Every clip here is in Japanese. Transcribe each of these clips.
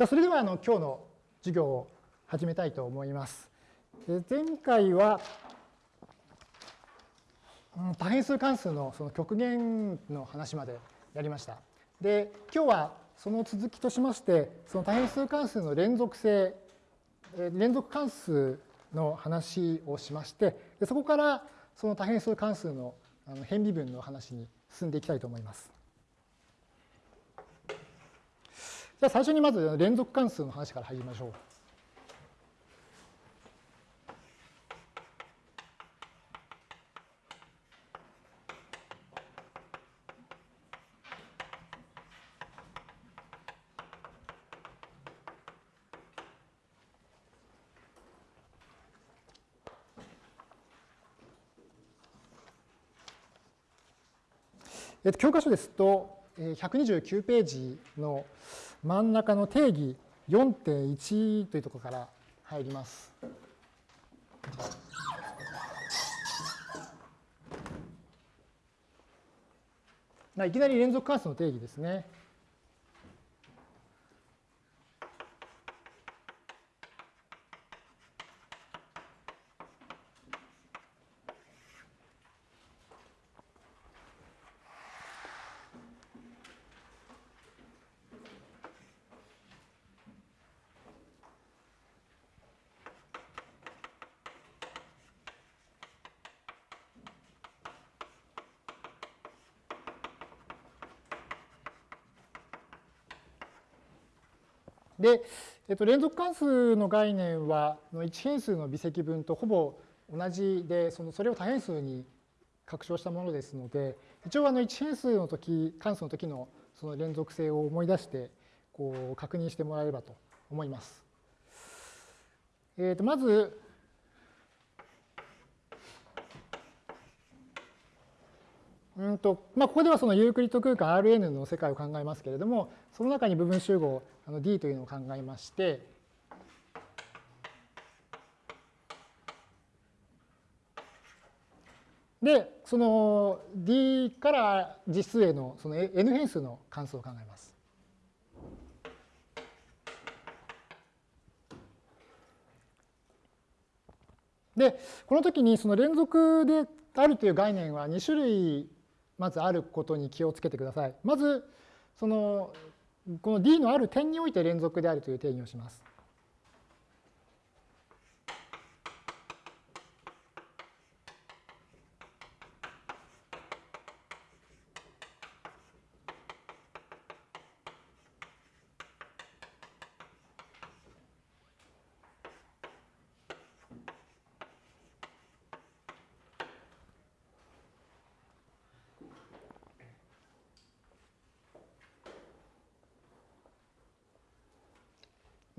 じゃそれではあの今日の授業を始めたいと思います。前回は多変数関数のその極限の話までやりました。で、今日はその続きとしまして、その多変数関数の連続性、連続関数の話をしまして、でそこからその多変数関数の変微分の話に進んでいきたいと思います。じゃあ最初にまず連続関数の話から入りましょう。えっと、教科書ですと、129ページの真ん中の定義4.1というところから入ります。いきなり連続関数の定義ですね。で、えっと、連続関数の概念は1変数の微積分とほぼ同じでそのそれを多変数に拡張したものですので一応あの1変数の時関数の時のその連続性を思い出してこう確認してもらえればと思います。えー、とまずうんとまあ、ここではそのユークリッド空間 Rn の世界を考えますけれども、その中に部分集合あの D というのを考えまして、で、その D から実数へのその N 変数の関数を考えます。で、この時にその連続であるという概念は2種類まずあることに気をつけてください。まず、その、この D のある点において連続であるという定義をします。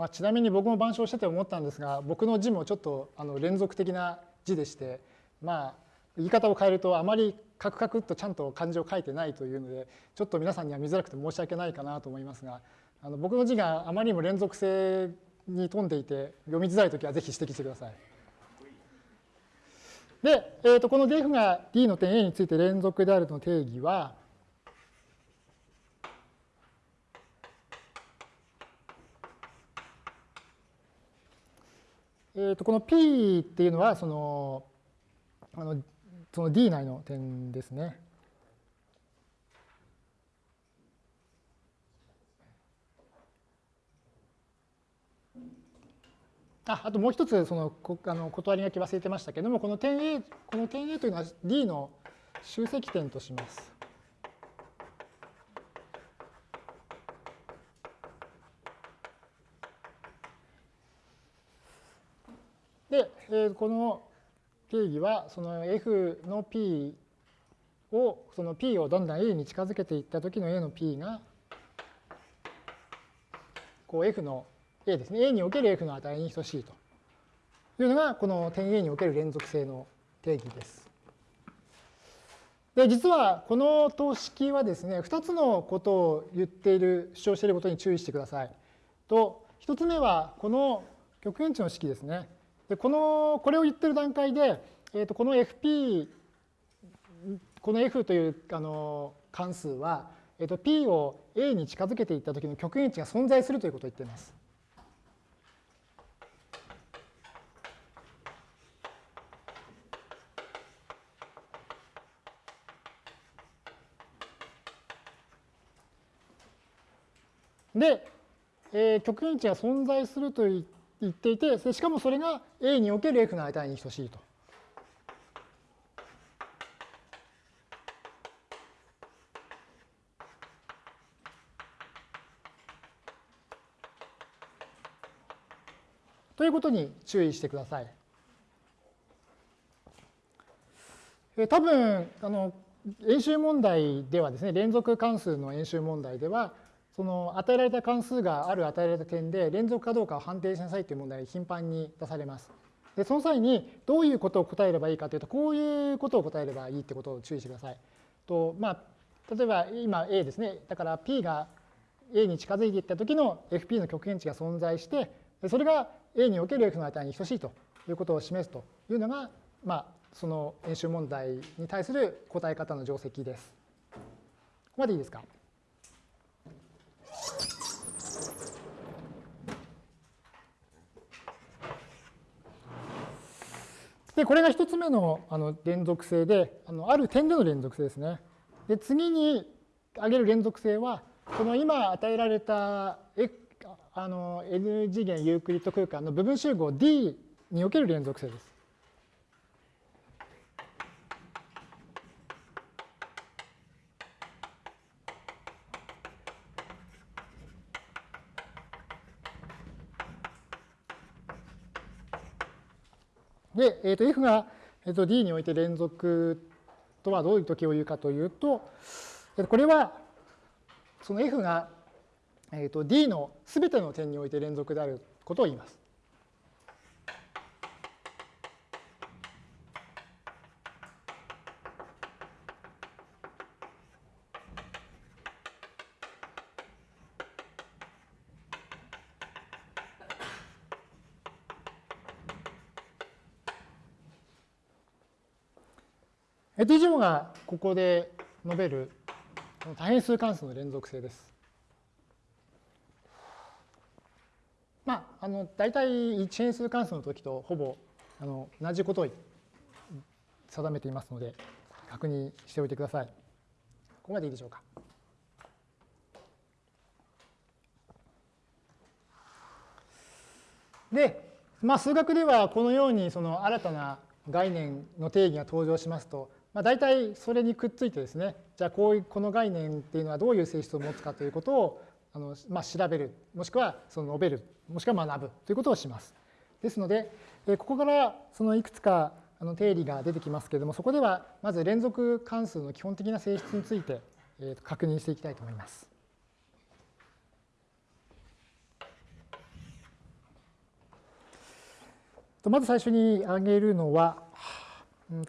まあ、ちなみに僕も板書してて思ったんですが僕の字もちょっとあの連続的な字でしてまあ言い方を変えるとあまりカクカクっとちゃんと漢字を書いてないというのでちょっと皆さんには見づらくて申し訳ないかなと思いますがあの僕の字があまりにも連続性に富んでいて読みづらい時はぜひ指摘してください。で、えー、とこの df が d の点 A について連続であるとの定義はえー、とこの P っていうのはそのあのその D 内の点ですね。ああともう一つそのあの断り書き忘れてましたけどもこの点 A この点 A というのは D の集積点とします。で、えこの定義はその f の p をその p をどんどん a に近づけていった時の a の p がこう f の a ですね a における f の値に等しいというのがこの点 a における連続性の定義です。で実はこの等式はですね2つのことを言っている主張していることに注意してください。と1つ目はこの極限値の式ですね。でこのこれを言ってる段階で、えー、とこの fp この f というあの関数はえっと、P を A に近づけていった時の極限値が存在するということを言っています。で、えー、極限値が存在するといって言っていて、しかもそれが A における F の値に等しいと。ということに注意してください。え多分あの演習問題ではですね連続関数の演習問題ではその与えられた関数がある与えられた点で連続かどうかを判定しなさいという問題が頻繁に出されます。でその際にどういうことを答えればいいかというとこういうことを答えればいいってことを注意してください。とまあ、例えば今 A ですね。だから P が A に近づいていった時の FP の極限値が存在してそれが A における F の値に等しいということを示すというのが、まあ、その演習問題に対する答え方の定石です。ここまでいいですか？で、これが一つ目のあの連続性で、あのある点での連続性ですね。で、次に挙げる連続性は、この今与えられたあの n 次元ユークリッド空間の部分集合 D における連続性です。で、えー、と F が、えー、と D において連続とはどういう時を言うかというと、これはその F が、えー、と D のすべての点において連続であることを言います。T 乗がここで述べる多変数関数の連続性です。まあ、あの大体一変数関数の時とほぼあの同じことを定めていますので確認しておいてください。ここまでいいでしょうか。で、まあ、数学ではこのようにその新たな概念の定義が登場しますとまあ、大体それにくっついてですねじゃあこういうこの概念っていうのはどういう性質を持つかということをあの、まあ、調べるもしくはその述べるもしくは学ぶということをします。ですのでここからそのいくつかあの定理が出てきますけれどもそこではまず連続関数の基本的な性質について確認していきたいと思います。まず最初に挙げるのは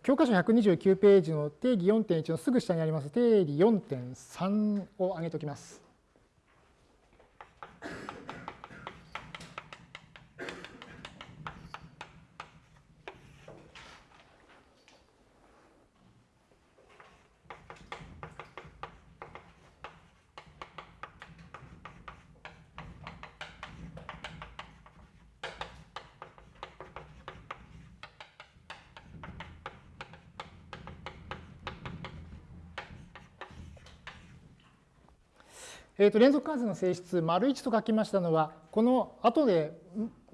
教科書129ページの定義4.1のすぐ下にあります定理4.3を挙げておきます。えー、と連続関数の性質、丸1と書きましたのは、この後で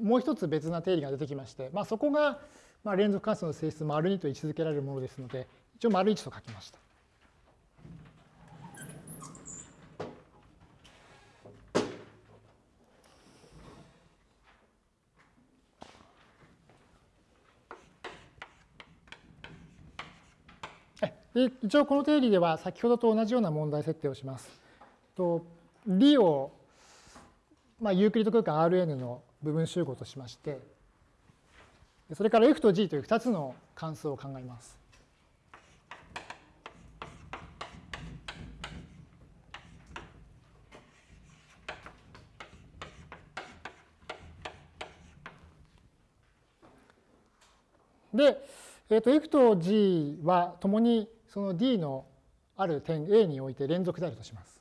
もう一つ別な定理が出てきまして、まあ、そこがまあ連続関数の性質丸2と位置づけられるものですので、一応丸1と書きました。一応この定理では先ほどと同じような問題設定をします。D を、まあ、ユークリッド空間 Rn の部分集合としまして、それから F と G という2つの関数を考えます。で、えー、と F と G はともにその D のある点 A において連続であるとします。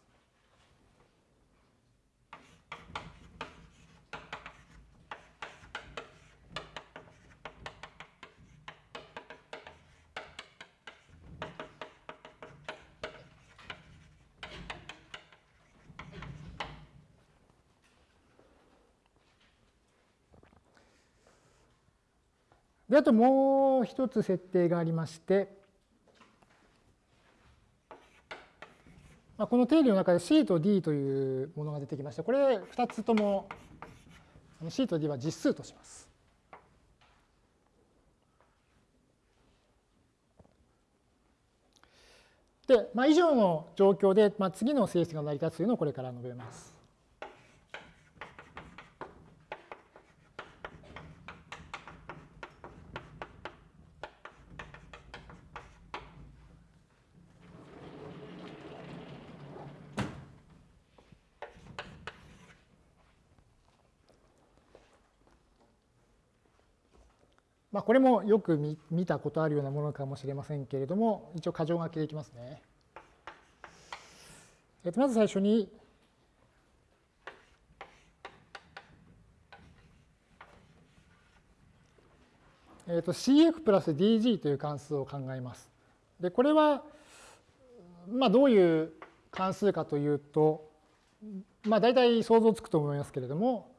で、あともう一つ設定がありまして、まあ、この定理の中で C と D というものが出てきまして、これ2つとも C と D は実数とします。で、まあ、以上の状況で、まあ、次の性質が成り立つというのをこれから述べます。まあ、これもよく見たことあるようなものかもしれませんけれども、一応箇条書きでいきますね。えっと、まず最初に、えっと、CF プラス DG という関数を考えます。で、これは、まあ、どういう関数かというと、まあ、大体想像つくと思いますけれども、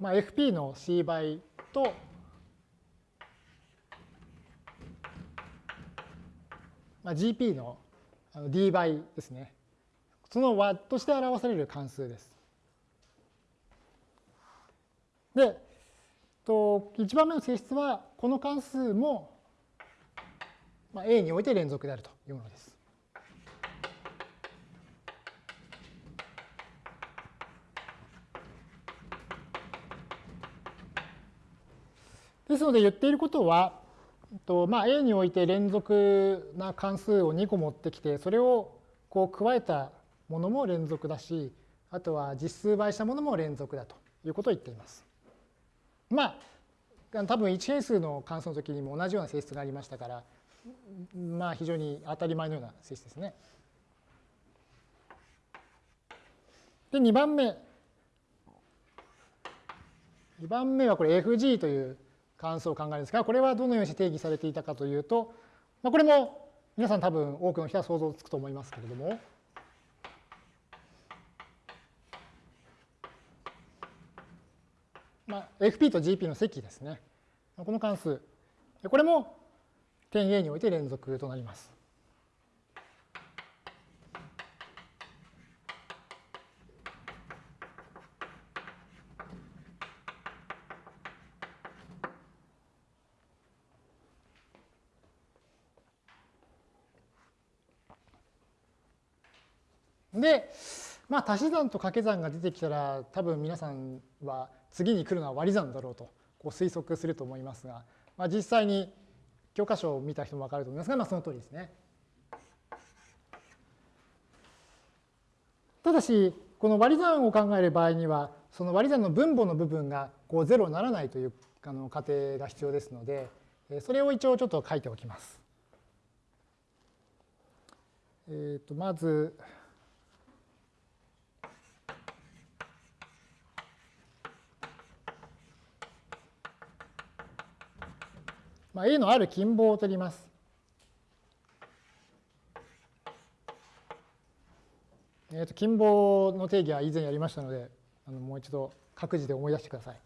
まあ、FP の C 倍と、まあ、GP の D 倍ですね。その和として表される関数です。で、と1番目の性質は、この関数も、まあ、A において連続であるというものです。ですので言っていることは、とまあ、A において連続な関数を2個持ってきて、それをこう加えたものも連続だし、あとは実数倍したものも連続だということを言っています。まあ、多分1変数の関数の時にも同じような性質がありましたから、まあ非常に当たり前のような性質ですね。で、2番目。2番目はこれ FG という関数を考えるんですが、これはどのようにして定義されていたかというと、まあ、これも皆さん多分多くの人は想像つくと思いますけれども、まあ、FP と GP の積ですね。この関数。これも点 A において連続となります。で、まあ、足し算と掛け算が出てきたら多分皆さんは次に来るのは割り算だろうとこう推測すると思いますが、まあ、実際に教科書を見た人も分かると思いますが、まあ、その通りですね。ただしこの割り算を考える場合にはその割り算の分母の部分がこう0にならないというあの過程が必要ですのでそれを一応ちょっと書いておきます。えー、とまずまあ、A のある近傍を取ります。えー、と近傍の定義は以前やりましたので、あのもう一度各自で思い出してください。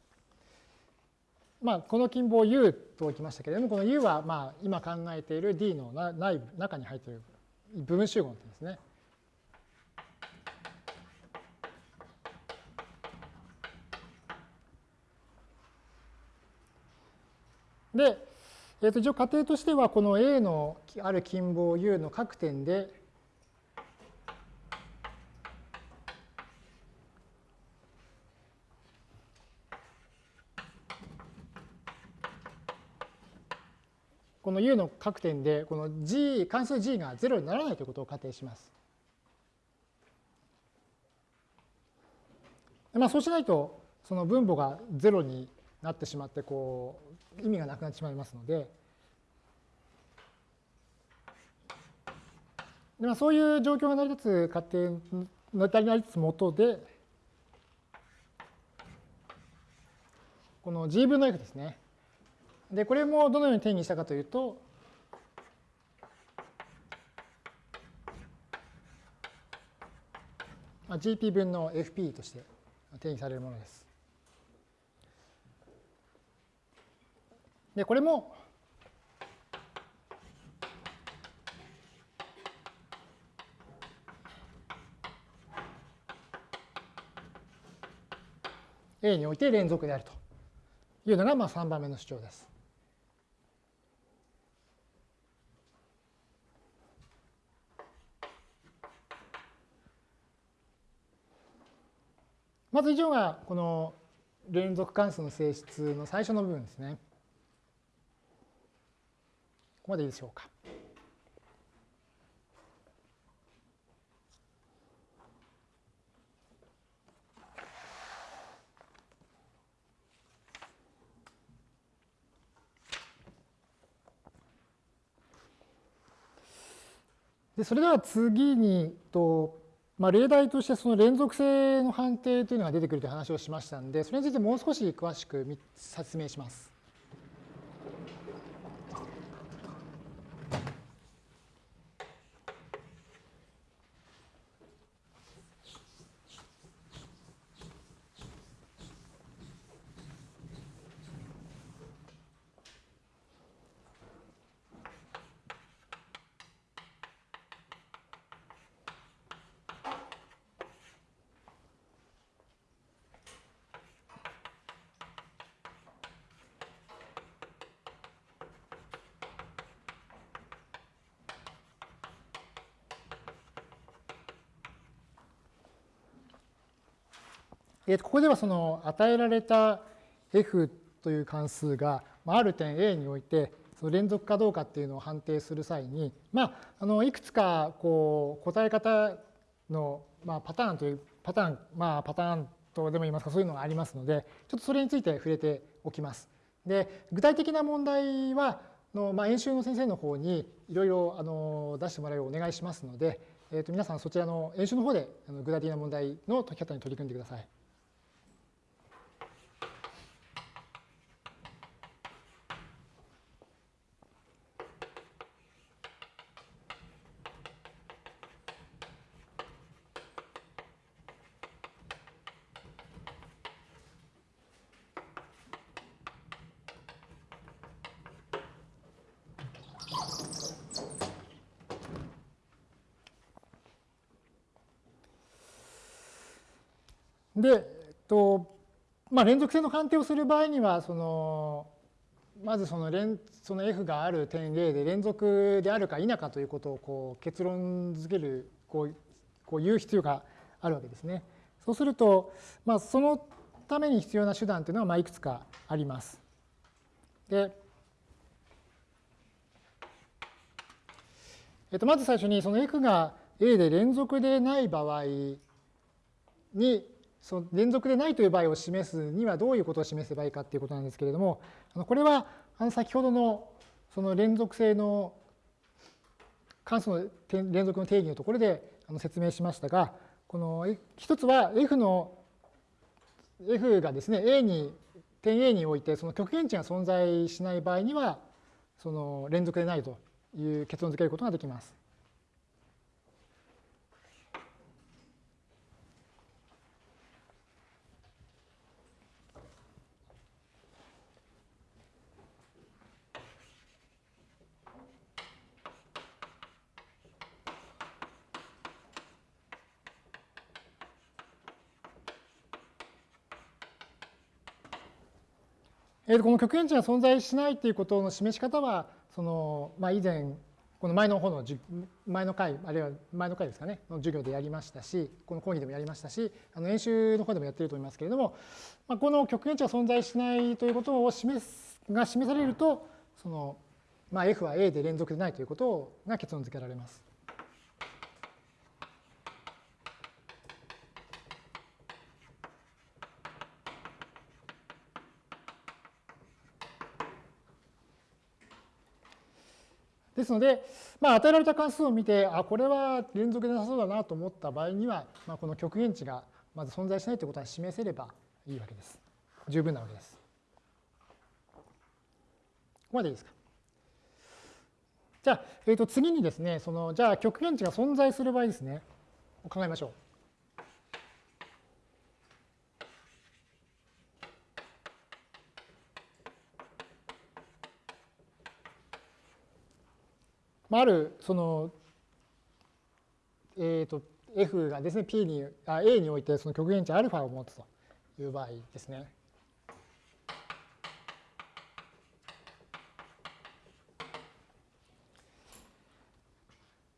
まあ、この近傍 U と置きましたけれども、この U はまあ今考えている D の内部中に入っている部分集合の点ですね。で、えー、と一応仮定としてはこの A のある近傍 U の各点でこの U の各点でこの G 関数 G が0にならないということを仮定します。まあ、そうしないとその分母が0になってしまってこう意味がなくなってしまいますのでで、まあ、そういう状況が成り立つ過程成り立つもとでこの g 分の f ですね。でこれもどのように定義したかというとまあ、GP 分の FP として定義されるものです。で、これも、A において連続であるというのがまあ3番目の主張です。まず以上がこの連続関数の性質の最初の部分ですね。ここまでいいでしょうか。でそれでは次にとまあ、例題としてその連続性の判定というのが出てくるという話をしましたので、それについてもう少し詳しく説明します。えここではその与えられた f という関数がある点 A においてその連続かどうかっていうのを判定する際に、まあ、あのいくつかこう答え方の、まあ、パターンというパターン、まあ、パターンとでも言いますかそういうのがありますのでちょっとそれについて触れておきます。で具体的な問題はの、まあ、演習の先生の方にいろいろ出してもらうようお願いしますので、えー、と皆さんそちらの演習の方で具体的な問題の解き方に取り組んでください。で、えっとまあ、連続性の判定をする場合にはそのまずその連その F がある点 A で連続であるか否かということをこう結論づけるこうこう言う必要があるわけですね。そうすると、まあ、そのために必要な手段というのはまあいくつかあります。で、えっと、まず最初にその F が A で連続でない場合にその連続でないという場合を示すにはどういうことを示せばいいかということなんですけれども、これは先ほどのその連続性の関数の連続の定義のところで説明しましたが、この一つは f の f がですね A に点 A においてその極限値が存在しない場合にはその連続でないという結論付けることができます。この極限値が存在しないということの示し方は、そのまあ、以前、この前の方の前の回、あるいは前の回ですかね、の授業でやりましたし、この講義でもやりましたし、あの演習の方でもやってると思いますけれども、まあ、この極限値が存在しないということを示すが示されると、そのまあ、F は A で連続でないということが結論付けられます。ですので、まあ、与えられた関数を見て、あ、これは連続でなさそうだなと思った場合には、まあ、この極限値がまず存在しないということは示せればいいわけです。十分なわけです。ここまでいいですか？じゃあ、えー、と次にですね、そのじゃあ極限値が存在する場合ですね、考えましょう。まあ、あるその、えーと、f がですね p にあ a においてその極限値 α を持つという場合ですね。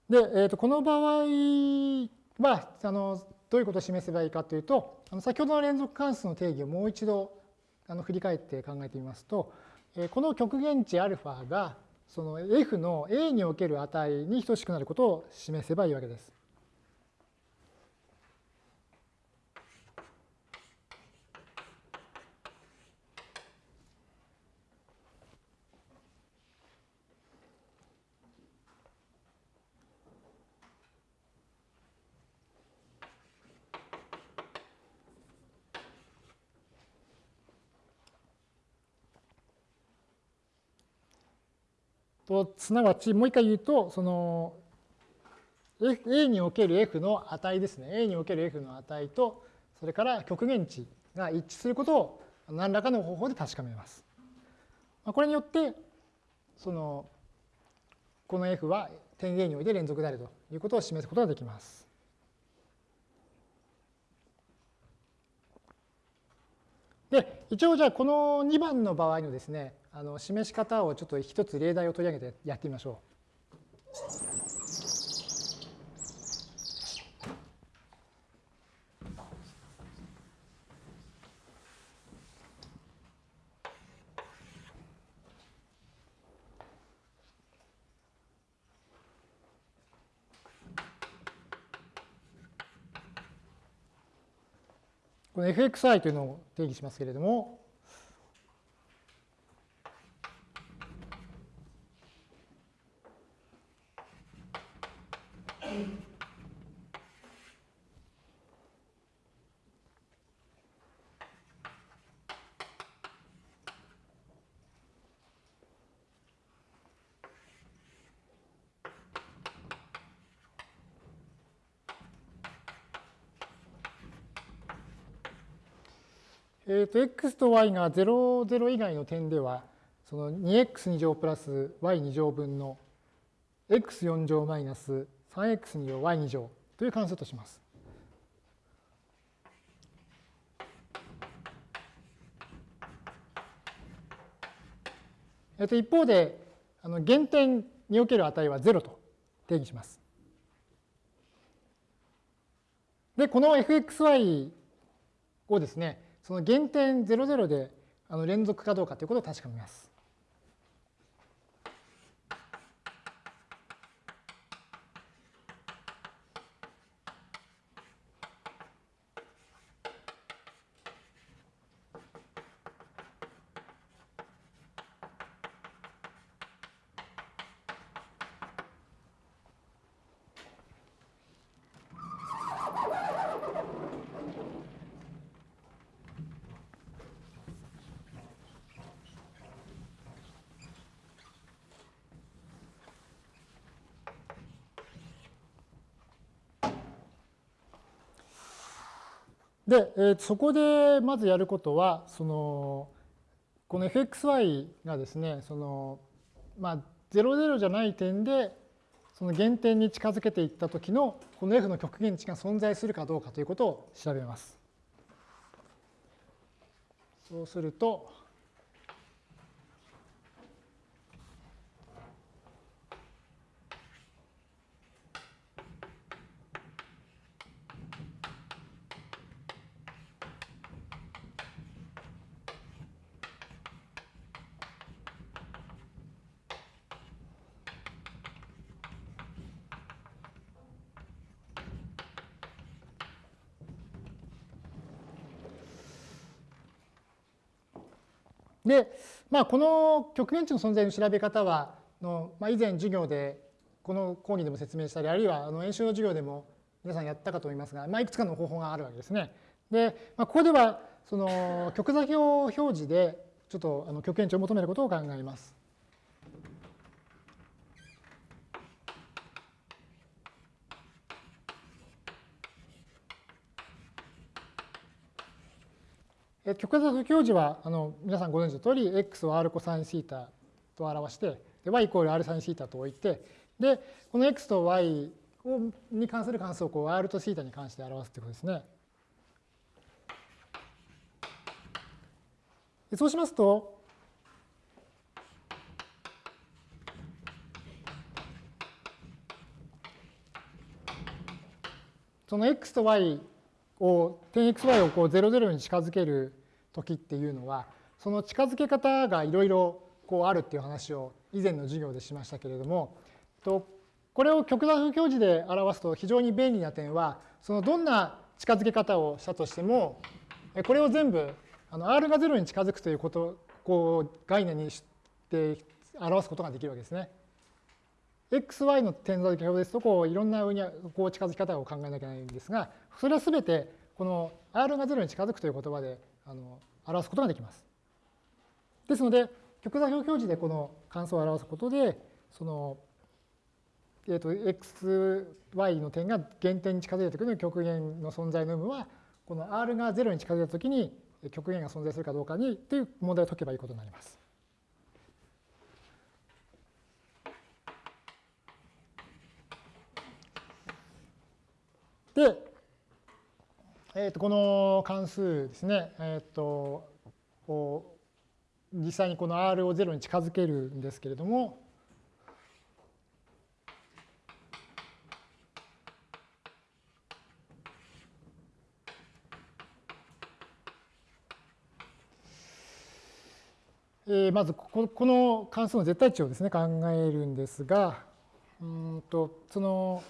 で、えー、とこの場合はあのどういうことを示せばいいかというとあの先ほどの連続関数の定義をもう一度あの振り返って考えてみますと、えー、この極限値 α がその f の a における値に等しくなることを示せばいいわけです。とすなわちもう一回言うとその A における F の値ですね A における F の値とそれから極限値が一致することを何らかの方法で確かめます。これによってそのこの F は点 A において連続であるということを示すことができます。で一応じゃあこの2番の場合のですねあの示し方をちょっと一つ例題を取り上げてやってみましょう。この fxi というのを定義しますけれども、えー、と x と y が0、0以外の点では、その 2x2 乗プラス y2 乗分の x4 乗マイナス 3x2 乗 y2 乗という関数とします。えっと、一方で、あの原点における値は0と定義します。で、この fxy をですね、その原点00であの連続かどうかということを確かめます。で、えー、そこでまずやることは、その、この fxy がですね、その、まあ、00じゃない点で、その原点に近づけていった時の、この f の極限値が存在するかどうかということを調べます。そうすると、で、まあ、この極限値の存在の調べ方はの、まあ、以前授業でこの講義でも説明したりあるいはあの演習の授業でも皆さんやったかと思いますが、まあ、いくつかの方法があるわけですね。で、まあ、ここではその極座標表示でちょっとあの極限値を求めることを考えます。極座表示はあの皆さんご存知の通り x を r コサインシータと表してで y イコール r サインシータと置いてで、この x と y に関する関数をこう r と θ に関して表すということですね。そうしますと、その x と y を点 xy をこう00に近づける時っていうのはその近づけ方がいろいろこうあるっていう話を以前の授業でしましたけれどもとこれを極座標表示で表すと非常に便利な点はそのどんな近づけ方をしたとしてもこれを全部あの r が0に近づくということこう概念にして表すことができるわけですね。xy の点座標ですとこういろんなこう近づき方を考えなきゃいけないんですがそれは全てこの r が0に近づくという言葉であの表すことができます。ですので極座標表示でこの関数を表すことでその、えー、と xy の点が原点に近づいてくる極限の存在の有無はこの r が0に近づいたときに極限が存在するかどうかにという問題を解けばいいことになります。で、えー、とこの関数ですね、えー、とこう実際にこの r を0に近づけるんですけれども、えー、まずここの関数の絶対値をですね考えるんですがうんとその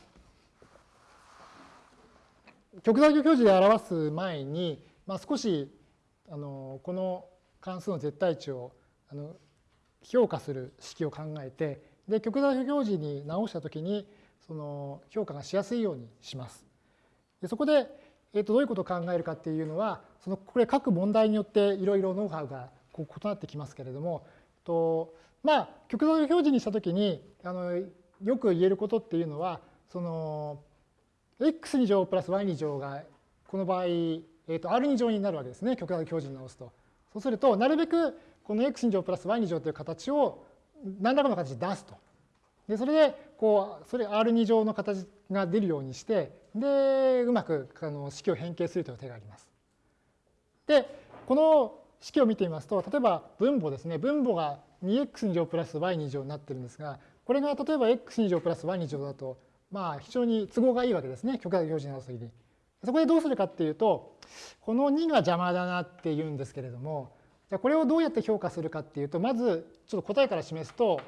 極座標表示で表す前に、まあ、少しあのこの関数の絶対値をあの評価する式を考えてで極座標表示に直したときにその評価がしやすいようにします。でそこで、えー、とどういうことを考えるかっていうのはそのこれ各問題によっていろいろノウハウがこう異なってきますけれどもとまあ極座標表示にしたときにあのよく言えることっていうのはその x2 乗プラス y2 乗がこの場合、えー、と r2 乗になるわけですね極端表示に直すと。そうするとなるべくこの x2 乗プラス y2 乗という形を何らかの形で出すと。でそれでこうそれ r2 乗の形が出るようにしてでうまくあの式を変形するという手があります。でこの式を見てみますと例えば分母ですね分母が 2x2 乗プラス y2 乗になってるんですがこれが例えば x2 乗プラス y2 乗だとまあ非常に都合がいいわけですね極大表示になるときに。そこでどうするかっていうとこの2が邪魔だなって言うんですけれどもじゃこれをどうやって評価するかっていうとまずちょっと答えから示すと,、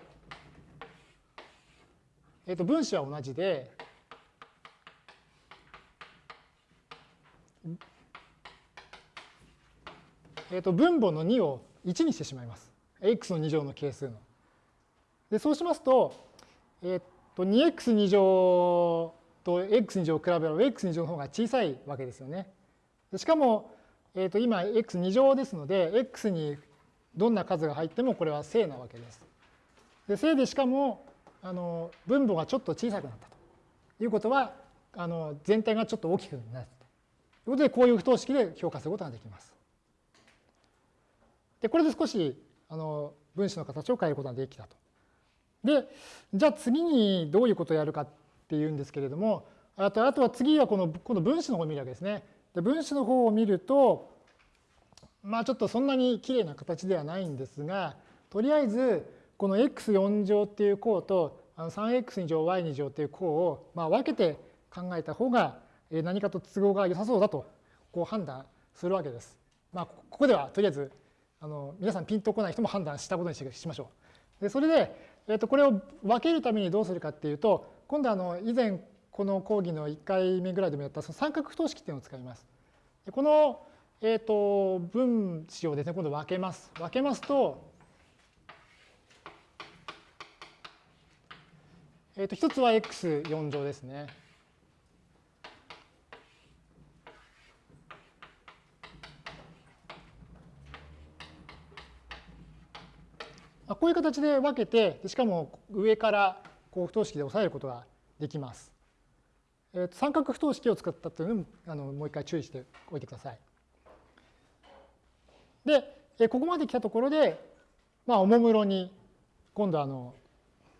えー、と分子は同じでえー、と分母の2を1にしてしまいます。x の2乗の係数の。でそうしますと、えっー、と 2x2 乗と x2 乗を比べれば x2 乗の方が小さいわけですよね。しかも、えー、と今 x2 乗ですので x にどんな数が入ってもこれは正なわけです。で正でしかもあの分母がちょっと小さくなったということはあの全体がちょっと大きくなったということでこういう不等式で評価することができます。でこれで少しあの分子の形を変えることができたと。で、じゃあ次にどういうことをやるかっていうんですけれども、あとあとは次はこのこの分子の方を見るわけですね。で分子の方を見ると、まあちょっとそんなにきれいな形ではないんですが、とりあえずこの x4 乗っていう項と 3x2 乗 y2 乗っていう項をまあ分けて考えた方が何かと都合が良さそうだとこう判断するわけです。まあここではとりあえずあの皆さんピンとこない人も判断したことにしましょう。でそれでえー、とこれを分けるためにどうするかっていうと今度あの以前この講義の1回目ぐらいでもやったその三角不等式っていうのを使います。この、えー、と分子をですね今度分けます。分けますと,、えー、と一つは x4 乗ですね。こういう形で分けて、しかも上からこう不等式で押さえることができます。えー、と三角不等式を使ったというのもあのもう一回注意しておいてください。で、ここまで来たところで、まあ、おもむろに今度あの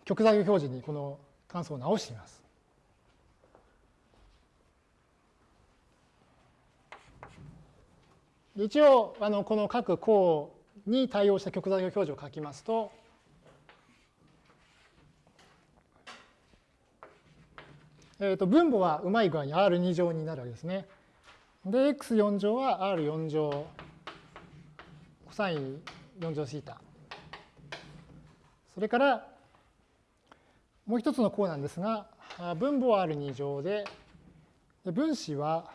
極座標表示にこの関数を直してみます。一応あのこの各項に対応した極座標表示を書きますとえー、と分母はうまい具合に R2 乗になるわけですね。で、x4 乗は R4 乗、コサイン4乗シータ。それから、もう一つの項なんですが、分母は R2 乗で、分子は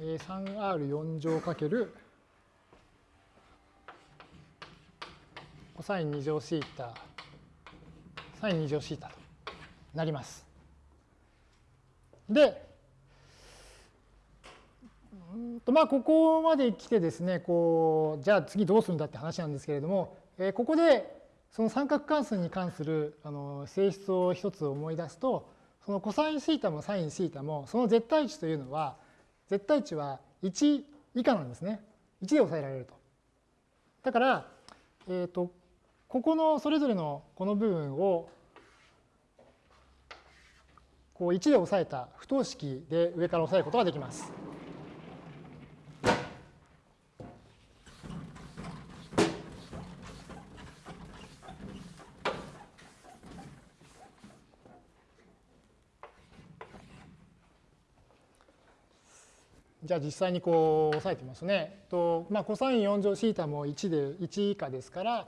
3R4 乗かけるコサイン2乗シータ、サイン2乗シータとなります。で、とまあここまで来てですねこうじゃあ次どうするんだって話なんですけれども、えー、ここでその三角関数に関するあの性質を一つ思い出すとそのコサインシータもサインシータもその絶対値というのは絶対値は1以下なんですね。1で抑えられると。だから、えーとここのそれぞれのこの部分をこう1で抑えた不等式で上から抑えることができます。じゃあ実際にこう押さえてみますね。とまあ、コサイン4乗シータも1で1以下ですから、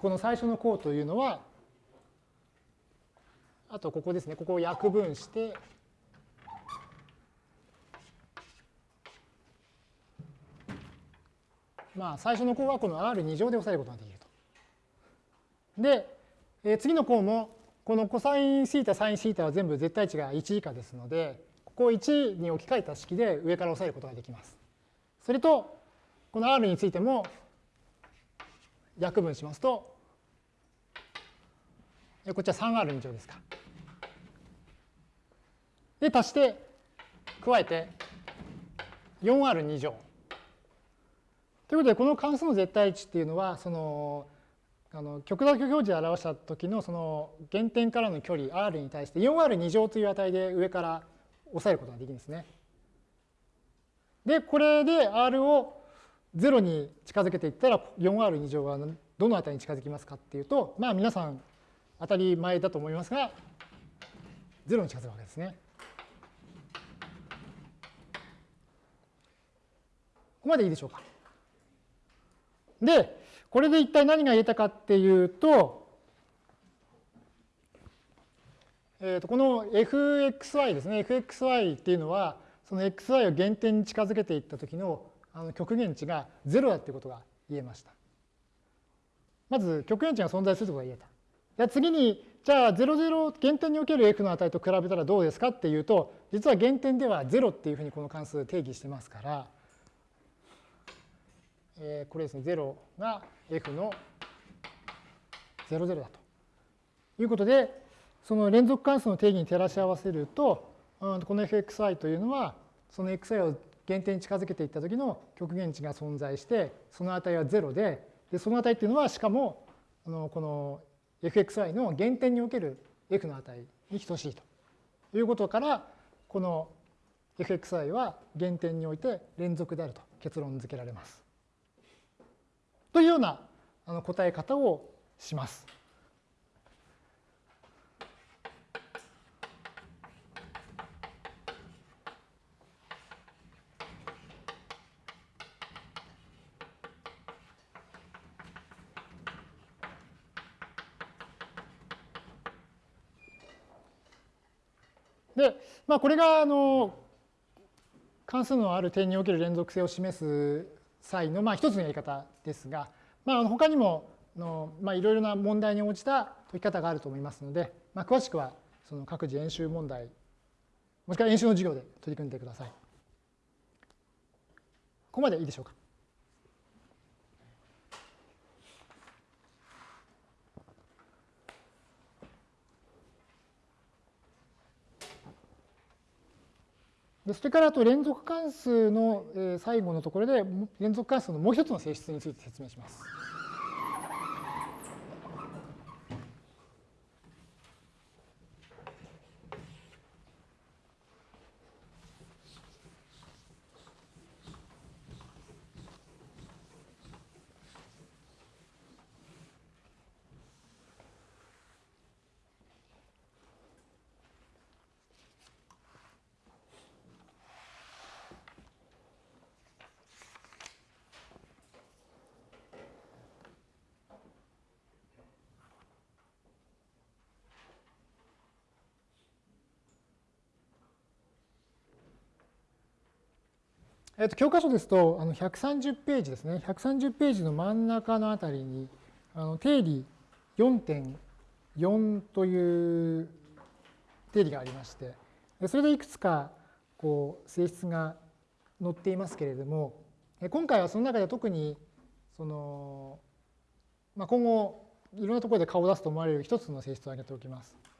この最初の項というのはあとここですね、ここを約分して、まあ、最初の項はこの R2 乗で押さえることができると。で、え、次の項も、このコサインシータ、サインシータは全部絶対値が1以下ですので、ここを1に置き換えた式で上から押さえることができます。それと、この R についても約分しますと、こっちは 3R2 乗ですか。で、足して、加えて 4R2 乗。ということで、この関数の絶対値っていうのは、その、あの極座標表示で表した時のその原点からの距離 r に対して 4r2 乗という値で上から抑えることができるんですね。で、これで r を0に近づけていったら 4r2 乗がどの値に近づきますかっていうと、まあ皆さん当たり前だと思いますが、0に近づくわけですね。ここまでいいでしょうか。で、これで一体何が言えたかっていうと、えー、とこの fxy ですね、fxy っていうのは、その xy を原点に近づけていった時のあの極限値が0だっていうことが言えました。まず極限値が存在するということが言えた。じゃあ次に、じゃあ00原点における f の値と比べたらどうですかっていうと、実は原点では0っていうふうにこの関数定義してますから、えー、これですね、0が f の00だということで、その連続関数の定義に照らし合わせると、この fxi というのは、その xi を原点に近づけていった時の極限値が存在して、その値は0で、でその値っていうのは、しかも、あのこの fxi の原点における f の値に等しいということから、この fxi は原点において連続であると結論付けられます。というようなあの答え方をします。で、まあ、これがあの関数のある点における連続性を示す際のまあ一つのやり方ですが、まあ、他にもの、まあ、いろいろな問題に応じた解き方があると思いますので、まあ、詳しくはその各自演習問題もしくは演習の授業で取り組んでください。ここまでいいでしょうか？それからあと連続関数の最後のところで連続関数のもう一つの性質について説明します。えっと教科書ですとあの130ページですね130ページの真ん中のあたりにあの定理4.4という定理がありましてそれでいくつかこう性質が載っていますけれども今回はその中で特にその、まあ、今後いろんなところで顔を出すと思われる一つの性質を挙げておきます。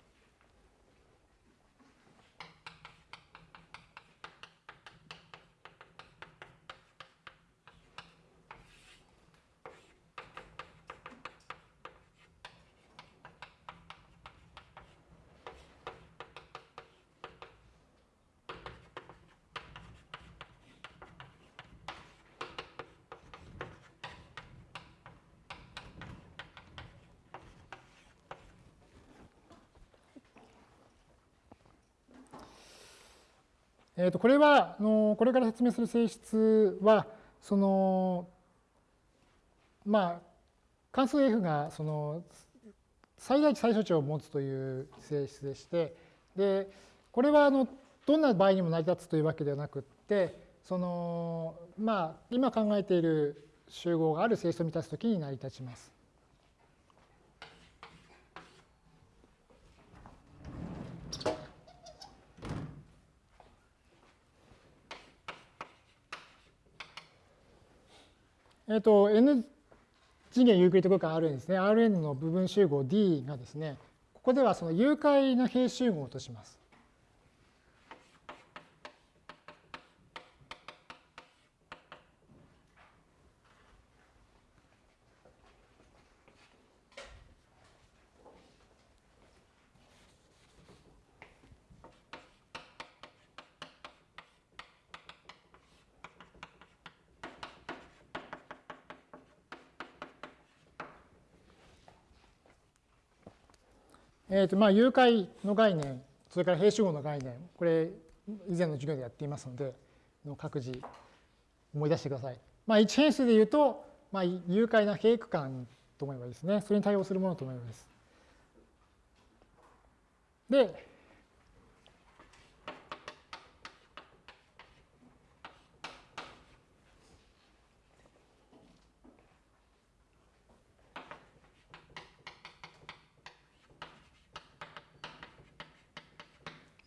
えー、とこれはあのこれから説明する性質はそのまあ関数 f がその最大値最小値を持つという性質でしてでこれはあのどんな場合にも成り立つというわけではなくってそのまあ今考えている集合がある性質を満たすときに成り立ちます。えっ、と、n 次元ユークリッド空間 Rn ですね。Rn の部分集合 D がですね、ここではその誘拐の平集合とします。えーとまあ、誘拐の概念、それから平集合の概念、これ、以前の授業でやっていますので、の各自思い出してください。まあ、1変数で言うと、まあ、誘拐な平区間と思えばいいですね。それに対応するものと思います。で、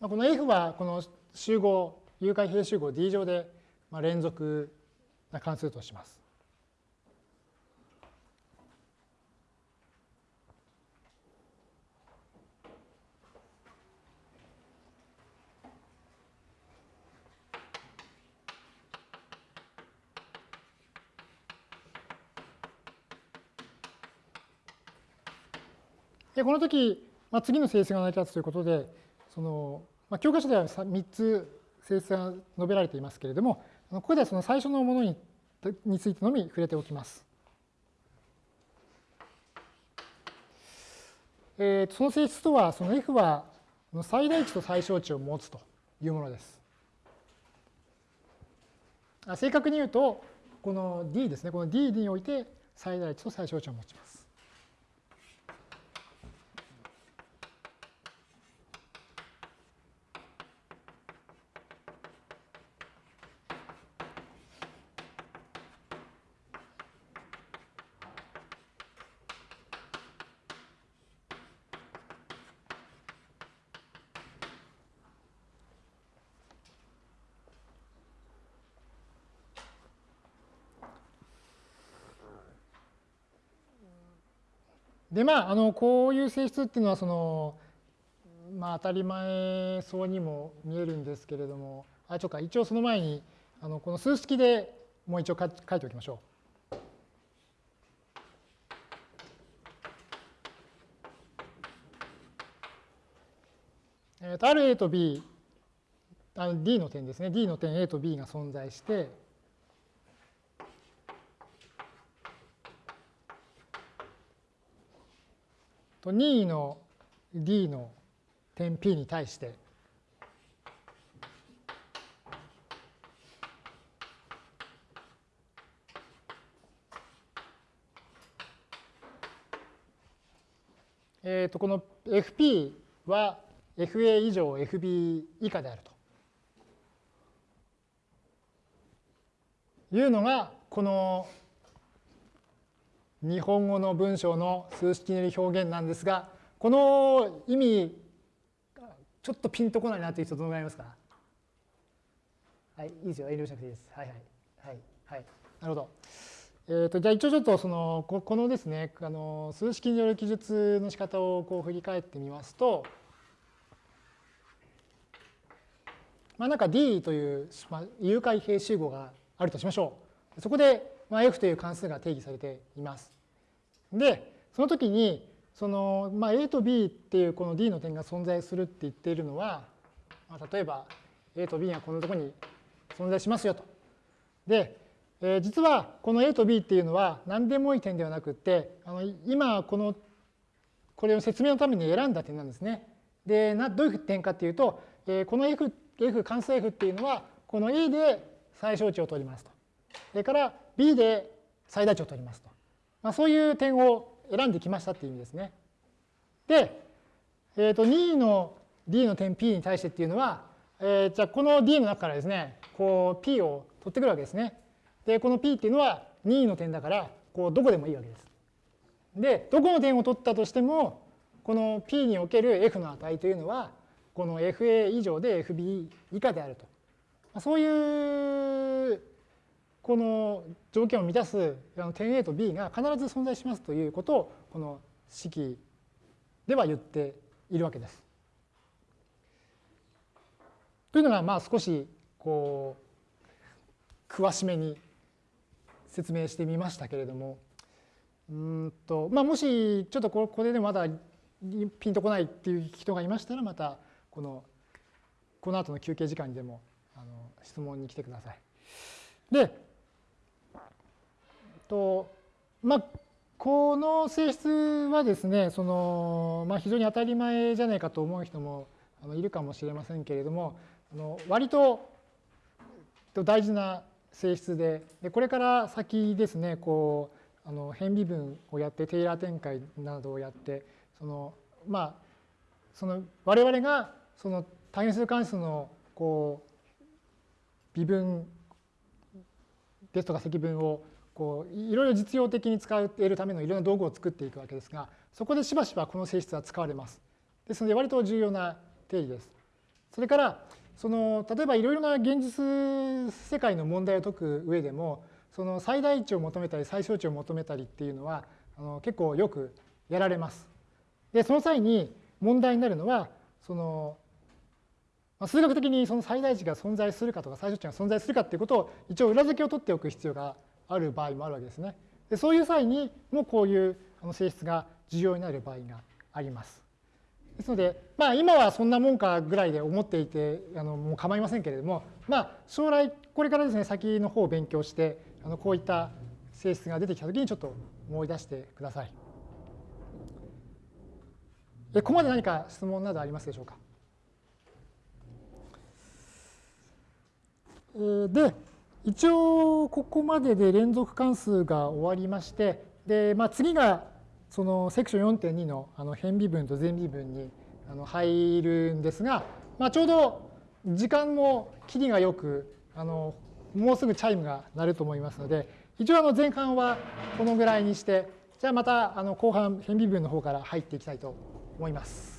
この F はこの集合、誘拐平集合 D 乗で連続な関数とします。でこの時、まあ、次の性質が成り立つということでそのまあ、教科書では3つ性質が述べられていますけれども、ここではその最初のものにについてのみ触れておきます。えー、その性質とは、その F は最大値と最小値を持つというものです。正確に言うと、この D ですね、この D において最大値と最小値を持ちます。でまああのこういう性質っていうのはそのまあ当たり前そうにも見えるんですけれどもあちょっか一応その前にあのこの数式でもう一応書いておきましょう。えー、とある A と B、あの D の点ですね、D の点 A と B が存在して、と任意の D の点 P に対してえー、とこの FP は FA 以上 FB 以下であると。いうのがこの日本語の文章の数式による表現なんですがこの意味ちょっとピンとこないなという人どのぐらいいますか？はいいいですよ遠慮しなくていいです。はいはいはいはい。なるほど。えーと、じゃあ一応ちょっとそのここのですねあの数式による記述の仕方をこう振り返ってみますとまあなんか D という、まあ、有解平集合があるとしましょう。そこで、まあ、F という関数が定義されていますでその時にその、まあ、A と B っていうこの D の点が存在するって言っているのは、まあ、例えば A と B がこのとこに存在しますよとでえー、実はこの A と B っていうのは何でもいい点ではなくてあの今このこれを説明のために選んだ点なんですね。でなどういう点かっていうと、えー、この F, F 関数 F っていうのはこの A で最小値を取りますと。それから B で最大値を取りますと。まあ、そういう点を選んできましたっていう意味ですね。で、えー、と2の D の点 P に対してっていうのは、えー、じゃあこの D の中からですねこう P を取ってくるわけですね。で、この P っていうのは任意の点だから、こうどこでもいいわけです。で、どこの点を取ったとしても、この P における F の値というのは、この FA 以上で FB 以下であると。そういうこの条件を満たす点 A と B が必ず存在しますということをこの式では言っているわけです。というのがまあ少しこう詳しめに説明してみましたけれどもうんと、まあ、もしちょっとこれでまだピンとこないっていう人がいましたらまたこのこの後の休憩時間にでもあの質問に来てください。でとまあこの性質はですねその、まあ、非常に当たり前じゃないかと思う人もいるかもしれませんけれどもあの割と大事な性質ででこれから先ですねこうあの変微分をやってテイラー展開などをやってそのまあその我々がその単元数関数のこう微分ですとか積分をこういろいろ実用的に使えるためのいろんな道具を作っていくわけですがそこでしばしばこの性質は使われます。ですので割と重要な定義です。それからその例えばいろいろな現実世界の問題を解く上でもその最大値を求めたり最小値を求めたりっていうのはあの結構よくやられます。でその際に問題になるのはその数学的にその最大値が存在するかとか最小値が存在するかっていうことを一応裏付けを取っておく必要がある場合もあるわけですね。でそういう際にもこういう性質が重要になる場合があります。ですので、まあ、今はそんなもんかぐらいで思っていてあのもう構いませんけれども、まあ、将来これからですね先の方を勉強してあのこういった性質が出てきた時にちょっと思い出してください。ここまで何か質問などありますでしょうか？で一応ここまでで連続関数が終わりましてで、まあ、次がそのセクション4.2のあの変微分と全微分にあの入るんですが、まあ、ちょうど時間も切りがよくあのもうすぐチャイムが鳴ると思いますので一応あの前半はこのぐらいにしてじゃあまたあの後半変微分の方から入っていきたいと思います。